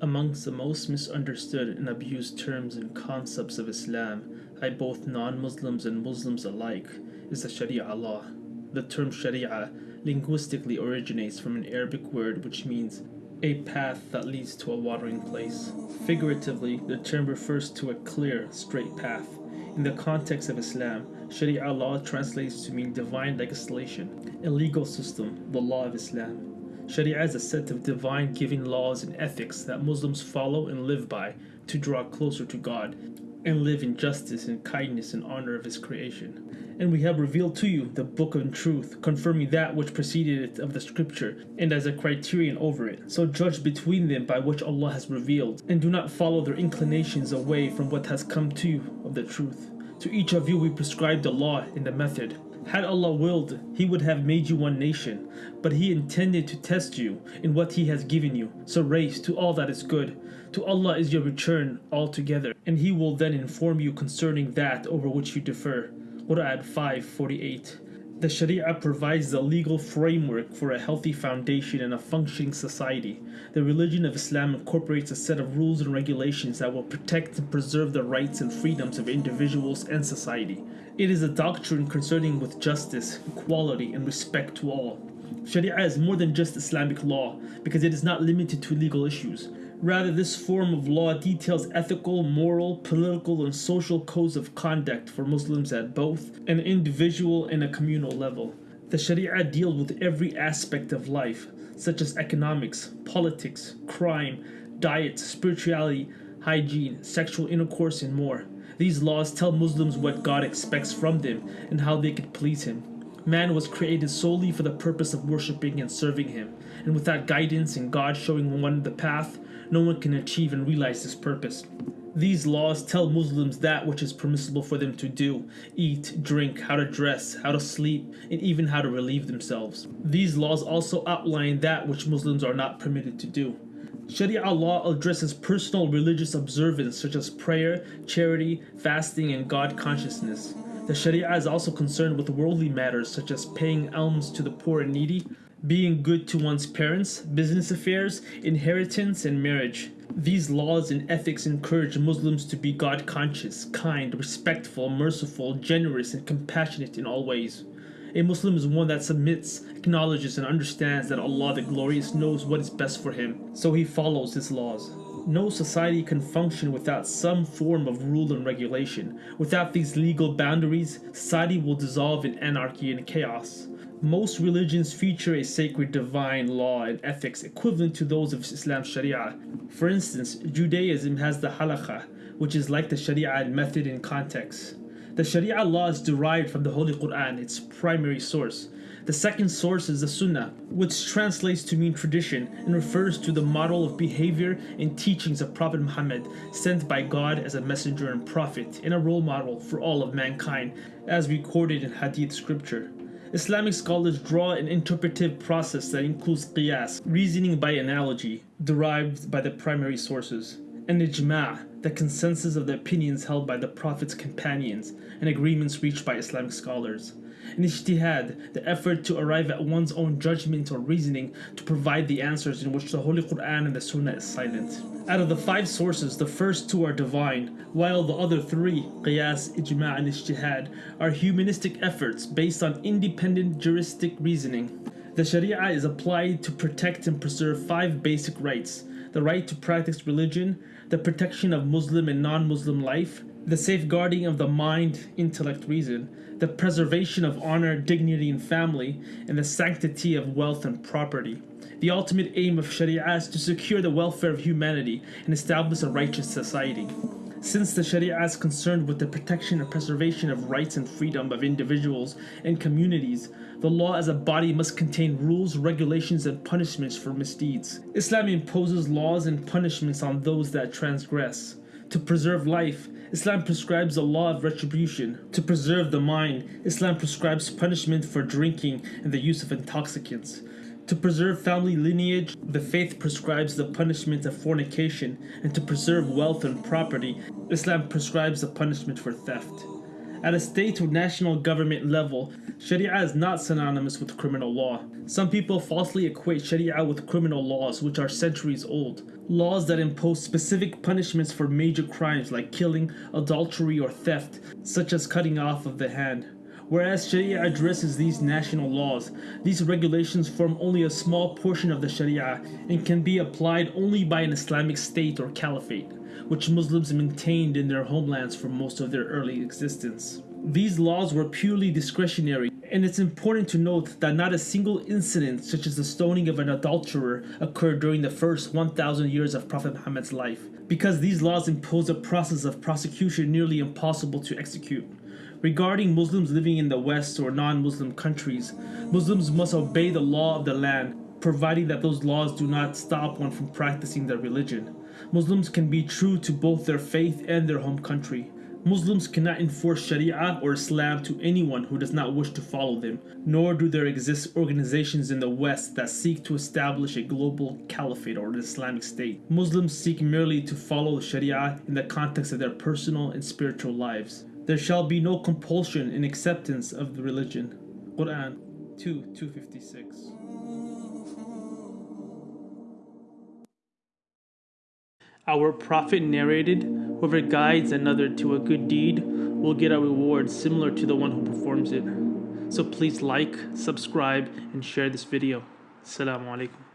Amongst the most misunderstood and abused terms and concepts of Islam by both non-Muslims and Muslims alike is the Sharia law. The term Sharia linguistically originates from an Arabic word which means a path that leads to a watering place. Figuratively, the term refers to a clear, straight path. In the context of Islam, Sharia law translates to mean divine legislation, a legal system, the law of Islam. Sharia is a set of divine giving laws and ethics that Muslims follow and live by to draw closer to God and live in justice and kindness and honor of His creation. And we have revealed to you the book of truth, confirming that which preceded it of the scripture, and as a criterion over it. So judge between them by which Allah has revealed, and do not follow their inclinations away from what has come to you of the truth. To each of you we prescribed the law and the method, had Allah willed, He would have made you one nation, but He intended to test you in what He has given you. So race to all that is good. To Allah is your return altogether, and He will then inform you concerning that over which you defer. Quran 5:48. The Sharia provides the legal framework for a healthy foundation and a functioning society. The religion of Islam incorporates a set of rules and regulations that will protect and preserve the rights and freedoms of individuals and society. It is a doctrine concerning with justice, equality, and respect to all. Sharia is more than just Islamic law because it is not limited to legal issues. Rather, this form of law details ethical, moral, political, and social codes of conduct for Muslims at both an individual and a communal level. The Sharia deals with every aspect of life, such as economics, politics, crime, diet, spirituality, hygiene, sexual intercourse, and more. These laws tell Muslims what God expects from them and how they could please Him. Man was created solely for the purpose of worshipping and serving Him, and without guidance and God showing one the path, no one can achieve and realize this purpose. These laws tell Muslims that which is permissible for them to do, eat, drink, how to dress, how to sleep, and even how to relieve themselves. These laws also outline that which Muslims are not permitted to do. Sharia law addresses personal religious observance such as prayer, charity, fasting, and God consciousness. The Sharia is also concerned with worldly matters such as paying alms to the poor and needy, being good to one's parents, business affairs, inheritance, and marriage. These laws and ethics encourage Muslims to be God conscious, kind, respectful, merciful, generous, and compassionate in all ways. A Muslim is one that submits, acknowledges, and understands that Allah the Glorious knows what is best for him, so he follows His laws. No society can function without some form of rule and regulation. Without these legal boundaries, society will dissolve in anarchy and chaos. Most religions feature a sacred divine law and ethics equivalent to those of Islam's Sharia. For instance, Judaism has the halakha, which is like the Sharia in method and context. The Sharia law is derived from the Holy Quran, its primary source. The second source is the Sunnah, which translates to mean tradition and refers to the model of behavior and teachings of Prophet Muhammad, sent by God as a messenger and prophet, and a role model for all of mankind, as recorded in Hadith scripture. Islamic scholars draw an interpretive process that includes qiyas, reasoning by analogy, derived by the primary sources, and ijma', the consensus of the opinions held by the Prophet's companions and agreements reached by Islamic scholars. And ijtihad, the effort to arrive at one's own judgment or reasoning to provide the answers in which the Holy Quran and the Sunnah is silent. Out of the five sources, the first two are divine, while the other three, qiyas, ijma' and ijtihad, are humanistic efforts based on independent juristic reasoning. The Sharia is applied to protect and preserve five basic rights the right to practice religion, the protection of Muslim and non Muslim life, the safeguarding of the mind, intellect, reason, the preservation of honor, dignity, and family, and the sanctity of wealth and property. The ultimate aim of Sharia is to secure the welfare of humanity and establish a righteous society. Since the Sharia is concerned with the protection and preservation of rights and freedom of individuals and communities, the law as a body must contain rules, regulations, and punishments for misdeeds. Islam imposes laws and punishments on those that transgress. To preserve life, Islam prescribes a law of retribution. To preserve the mind, Islam prescribes punishment for drinking and the use of intoxicants. To preserve family lineage, the faith prescribes the punishment of fornication, and to preserve wealth and property, Islam prescribes the punishment for theft. At a state or national government level, Sharia is not synonymous with criminal law. Some people falsely equate Sharia with criminal laws, which are centuries old. Laws that impose specific punishments for major crimes like killing, adultery, or theft, such as cutting off of the hand. Whereas Sharia addresses these national laws, these regulations form only a small portion of the Sharia and can be applied only by an Islamic state or caliphate, which Muslims maintained in their homelands for most of their early existence. These laws were purely discretionary, and it's important to note that not a single incident, such as the stoning of an adulterer, occurred during the first 1,000 years of Prophet Muhammad's life, because these laws impose a process of prosecution nearly impossible to execute. Regarding Muslims living in the West or non Muslim countries, Muslims must obey the law of the land, providing that those laws do not stop one from practicing their religion. Muslims can be true to both their faith and their home country. Muslims cannot enforce Sharia or Islam to anyone who does not wish to follow them, nor do there exist organizations in the West that seek to establish a global caliphate or an Islamic state. Muslims seek merely to follow Sharia in the context of their personal and spiritual lives. There shall be no compulsion in acceptance of the religion. Quran 2 256. Our Prophet narrated, Whoever guides another to a good deed will get a reward similar to the one who performs it. So please like, subscribe, and share this video. Assalamu alaikum.